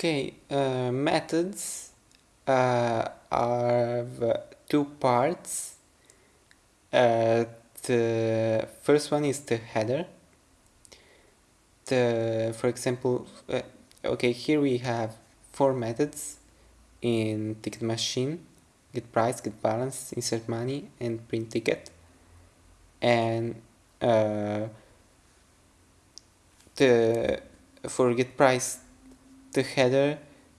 Okay, uh, methods uh, have two parts. Uh, the first one is the header. The, for example, uh, okay, here we have four methods in ticket machine, get price, get balance, insert money, and print ticket. And uh, the for get price the header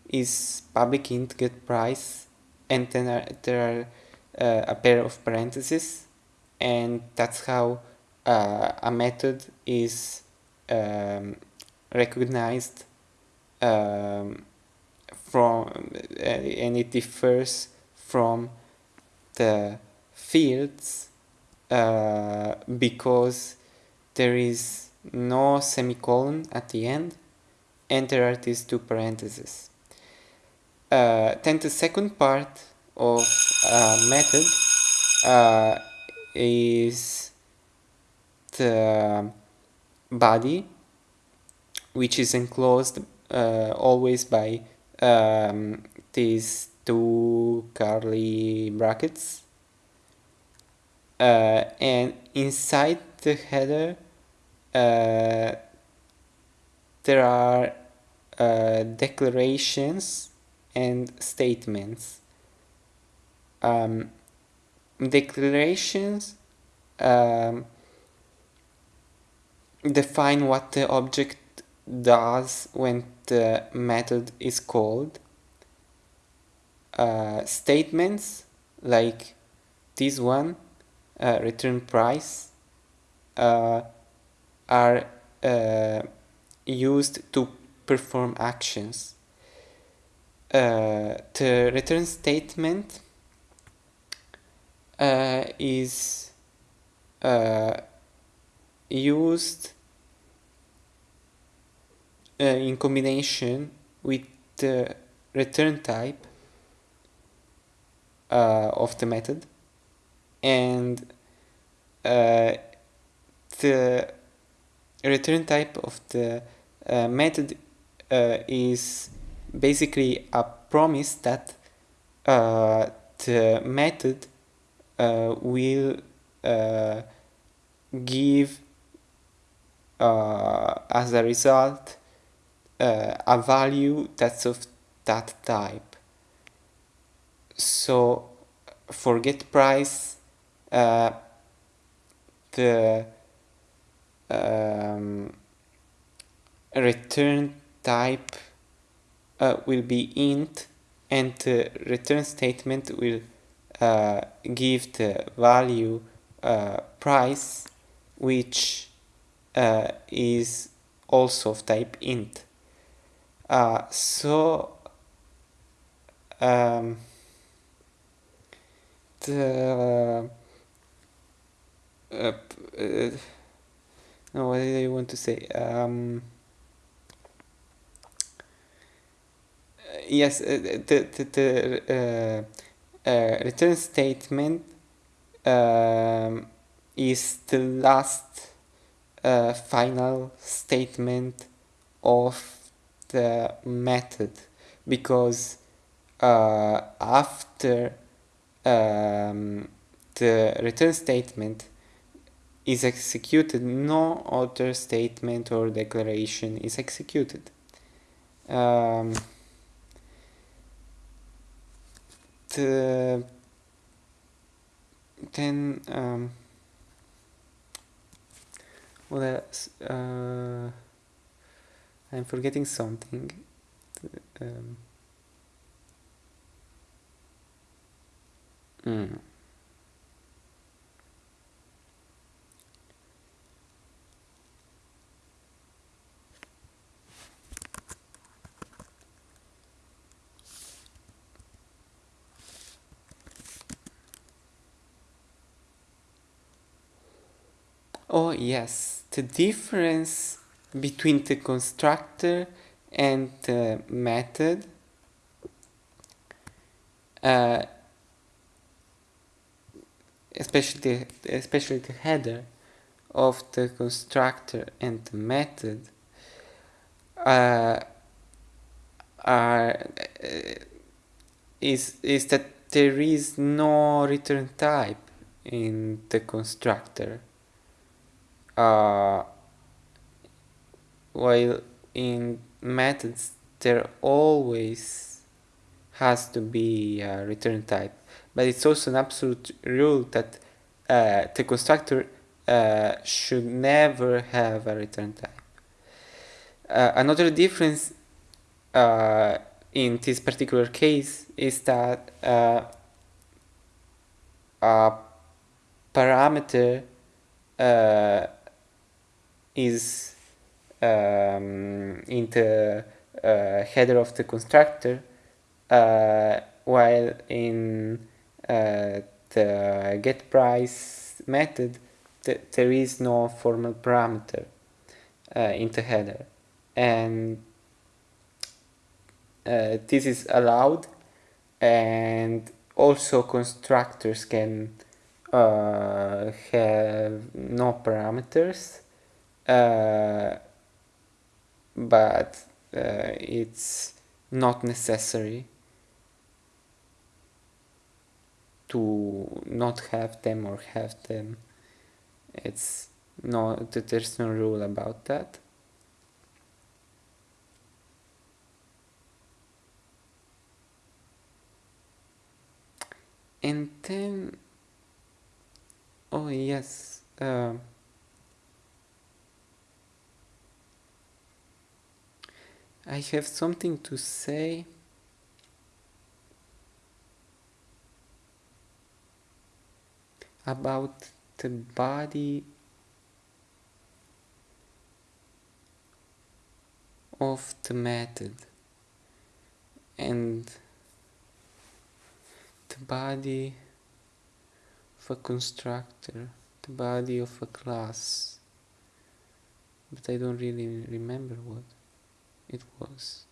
is public int get price and then there are uh, a pair of parentheses and that's how uh, a method is um, recognized um, from uh, and it differs from the fields uh, because there is no semicolon at the end are these two parentheses. Uh, then the second part of a method uh, is the body which is enclosed uh, always by um, these two curly brackets uh, and inside the header uh, there are uh, declarations and statements. Um, declarations um, define what the object does when the method is called. Uh, statements like this one, uh, return price, uh, are uh, used to perform actions. Uh, the return statement uh, is uh, used uh, in combination with the return type uh, of the method and uh, the return type of the method is basically a promise that uh, the method uh, will give as a result a value that's of that type. So for get price, uh, the um, return type uh, will be int and the return statement will uh, give the value uh, price which uh, is also of type int. Uh, so um, the uh, no, what did I want to say? Um, yes, uh, the, the, the uh, uh, return statement um, is the last uh, final statement of the method because uh, after um, the return statement is executed, no other statement or declaration is executed. Um, uh, then um, what else? Uh, I'm forgetting something. Um, mm. Oh yes, the difference between the constructor and the method uh, especially the, especially the header of the constructor and the method uh, are uh, is is that there is no return type in the constructor uh, while in methods there always has to be a return type. But it's also an absolute rule that uh, the constructor uh, should never have a return type. Uh, another difference uh, in this particular case is that uh, a parameter uh, is um, in the uh, header of the constructor uh, while in uh, the get price method th there is no formal parameter in the header. And uh, this is allowed and also constructors can uh, have no parameters. uh, but uh, it's not necessary to not have them or have them. It's no there's no rule about that. And then oh yes uh, I have something to say. About the body of the method. And the body of a constructor, the body of a class, but I don't really remember what it was.